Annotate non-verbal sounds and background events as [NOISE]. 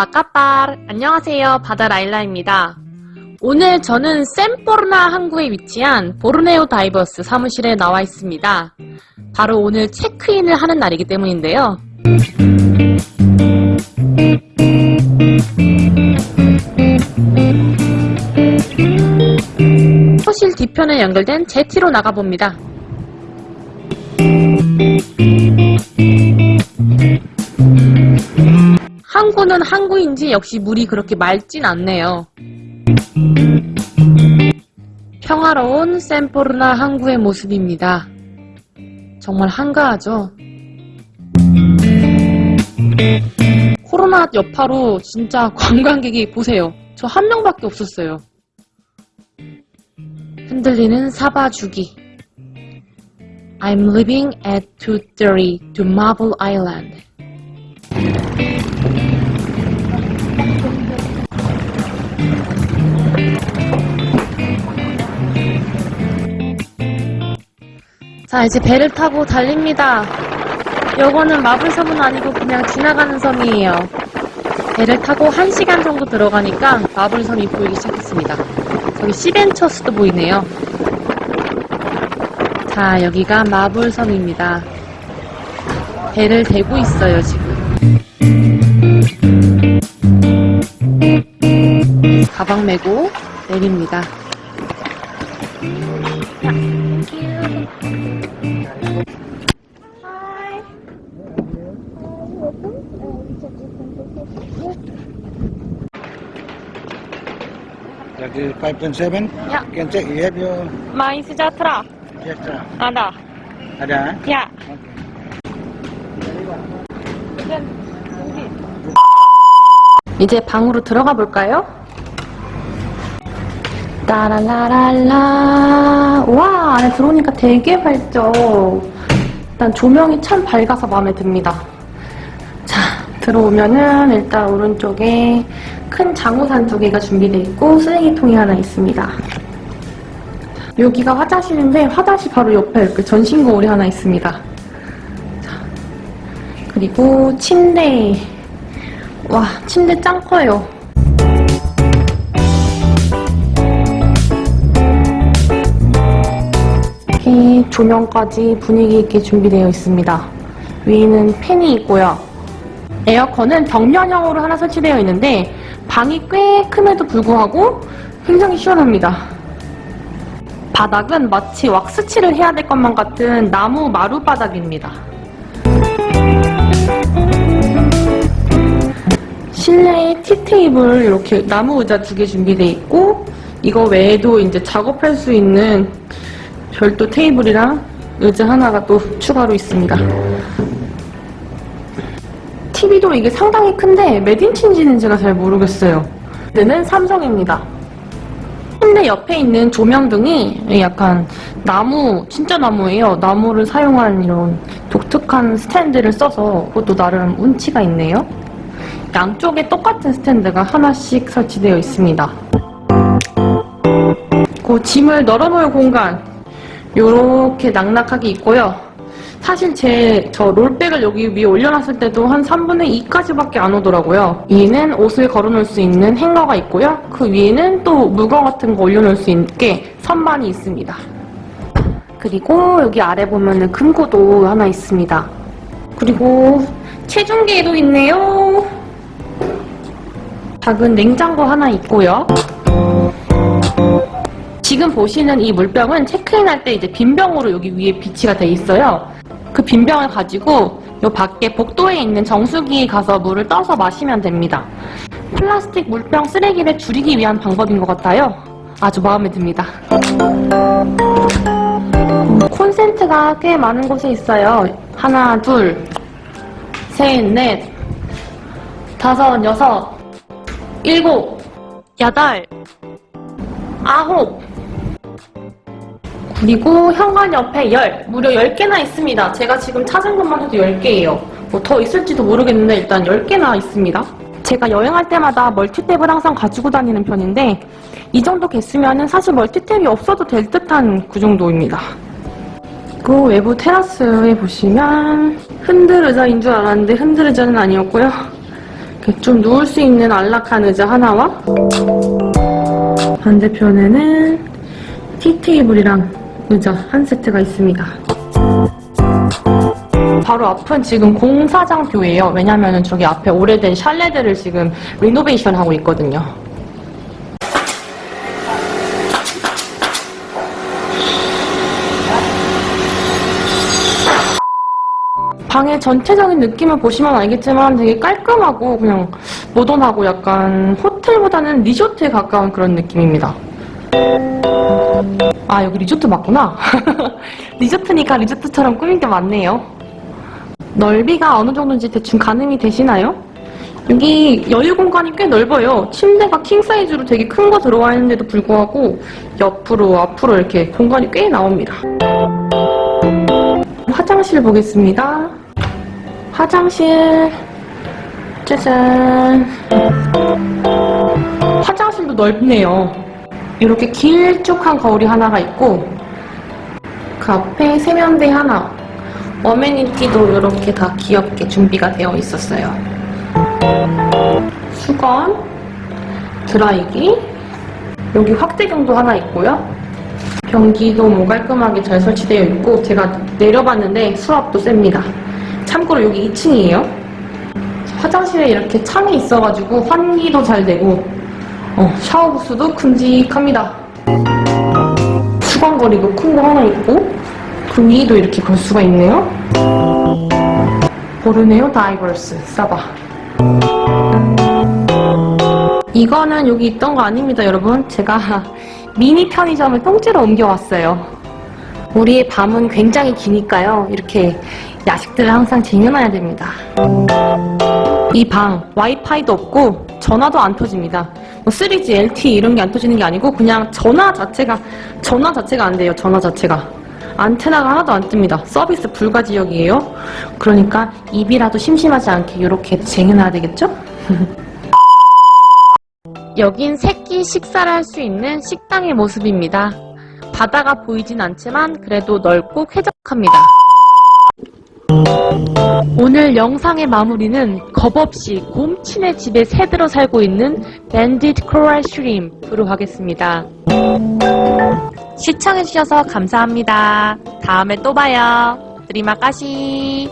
아빠까빠 안녕하세요. 바다 라일라입니다. 오늘 저는 샘포르나 항구에 위치한 보르네오 다이버스 사무실에 나와 있습니다. 바로 오늘 체크인을 하는 날이기 때문인데요. 호실 뒤편에 연결된 제티로 나가봅니다 항구는 항구인지 역시 물이 그렇게 맑진 않네요. 평화로운 샘포르나 항구의 모습입니다. 정말 한가하죠? 코로나 여파로 진짜 [LAUGHS] 관광객이 보세요. 저 한 명밖에 없었어요. 흔들리는 사바 주기. I'm living at 230 to Marble Island. 자 이제 배를 타고 달립니다. 요거는 마블섬은 아니고 그냥 지나가는 섬이에요. 배를 타고 1시간 정도 들어가니까 마블섬이 보이기 시작했습니다. 저기 시벤처스도 보이네요. 자 여기가 마블섬입니다. 배를 대고 있어요 지금. 가방 메고 내립니다 That is 5.7? Yeah. You can check. You have your 스자트라 extra. 아나 Ada? eh? 야 Okay. 이제 방으로 들어가 볼까요? 따라라랄라 와 안에 들어오니까 되게 밝죠 일단 조명이 참 밝아서 마음에 듭니다 자 들어오면은 일단 오른쪽에 큰 장우산 두 개가 준비되어 있고 쓰레기통이 하나 있습니다. 여기가 화장실인데 화장실 바로 옆에 이렇게 전신 거울이 하나 있습니다. 자, 그리고 침대. 와 침대 짱 커요. 이렇게 조명까지 분위기 있게 준비되어 있습니다. 위에는 팬이 있고요 에어컨은 벽면형으로 하나 설치되어 있는데 방이 꽤 큼에도 불구하고 굉장히 시원합니다 바닥은 마치 왁스칠을 해야 될 것만 같은 나무 마루 바닥입니다 실내에 티테이블 이렇게 나무 의자 두 개 준비되어 있고 이거 외에도 이제 작업할 수 있는 별도 테이블이랑 의자 하나가 또 추가로 있습니다. TV도 이게 상당히 큰데 몇 인치인지는 제가 잘 모르겠어요. 얘는 삼성입니다. 침대 옆에 있는 조명등이 약간 나무, 진짜 나무예요. 나무를 사용한 이런 독특한 스탠드를 써서 그것도 나름 운치가 있네요. 양쪽에 똑같은 스탠드가 하나씩 설치되어 있습니다. 그 짐을 널어놓을 공간 이렇게 낙낙하게 있고요. 사실 제 저 롤백을 여기 위에 올려놨을 때도 한 3분의 2까지밖에 안 오더라고요. 위에는 옷을 걸어놓을 수 있는 행거가 있고요. 그 위에는 또 물건 같은 거 올려놓을 수 있게 선반이 있습니다. 그리고 여기 아래 보면은 금고도 하나 있습니다. 그리고 체중계도 있네요. 작은 냉장고 하나 있고요. 지금 보시는 이 물병은 체크인할 때 이제 빈병으로 여기 위에 비치가 돼 있어요. 그 빈병을 가지고 요 밖에 복도에 있는 정수기에 가서 물을 떠서 마시면 됩니다. 플라스틱 물병 쓰레기를 줄이기 위한 방법인 것 같아요. 아주 마음에 듭니다. 음, 콘센트가 꽤 많은 곳에 있어요. 하나, 둘, 셋, 넷, 다섯, 여섯, 일곱, 여덟, 아홉, 그리고 현관 옆에 열, 무려 10개나 있습니다. 제가 지금 찾은 것만 해도 10개예요. 뭐 더 있을지도 모르겠는데 일단 10개나 있습니다. 제가 여행할 때마다 멀티탭을 항상 가지고 다니는 편인데 이 정도 개수면은 사실 멀티탭이 없어도 될 듯한 그 정도입니다. 그리고 외부 테라스에 보시면 흔들 의자인 줄 알았는데 흔들 의자는 아니었고요. 좀 누울 수 있는 안락한 의자 하나와 반대편에는 티테이블이랑 의자 한 세트가 있습니다. 바로 앞은 지금 공사장표예요. 왜냐면 은 저기 앞에 오래된 샬레들을 지금 리노베이션 하고 있거든요. 방의 전체적인 느낌을 보시면 알겠지만 되게 깔끔하고 그냥 모던하고 약간 호텔보다는 리조트에 가까운 그런 느낌입니다. 아 여기 리조트 맞구나. [LAUGHS] 리조트니까 리조트처럼 꾸민 게 많네요. 넓이가 어느 정도인지 대충 가늠이 되시나요? 여기 여유 공간이 꽤 넓어요. 침대가 킹 사이즈로 되게 큰 거 들어와 있는데도 불구하고 옆으로 앞으로 이렇게 공간이 꽤 나옵니다. 화장실 보겠습니다. 화장실 짜잔 화장실도 넓네요. 이렇게 길쭉한 거울이 하나가 있고 그 앞에 세면대 하나 어메니티도 이렇게 다 귀엽게 준비가 되어 있었어요. 수건, 드라이기, 여기 확대경도 하나 있고요. 변기도 뭐 깔끔하게 잘 설치되어 있고 제가 내려봤는데 수압도 셉니다. 참고로 여기 2층이에요. 화장실에 이렇게 창이 있어가지고 환기도 잘 되고 어, 샤워 부스도 큼직합니다. 수건거리도 큰 거 하나 있고 그 위도 이렇게 걸 수가 있네요. 보르네오 다이버스 싸봐. 이거는 여기 있던 거 아닙니다, 여러분. 제가 [LAUGHS] 미니 편의점을 통째로 옮겨왔어요. 우리의 밤은 굉장히 기니까요. 이렇게 야식들을 항상 쟁여놔야 됩니다. 이 방 와이파이도 없고 전화도 안 터집니다. 뭐 3G, LTE 이런 게 안 터지는 게 아니고 그냥 전화 자체가 전화 자체가 안 돼요. 전화 자체가. 안테나가 하나도 안 뜹니다. 서비스 불가 지역이에요. 그러니까 입이라도 심심하지 않게 이렇게 쟁여놔야 되겠죠? [LAUGHS] 여긴 새끼 식사를 할 수 있는 식당의 모습입니다. 바다가 보이진 않지만 그래도 넓고 쾌적합니다. 오늘 영상의 마무리는 겁없이 곰친의 집에 새들어 살고 있는 밴디트 코랄 슈림프로 하겠습니다. 시청해주셔서 감사합니다. 다음에 또 봐요. 드리마까시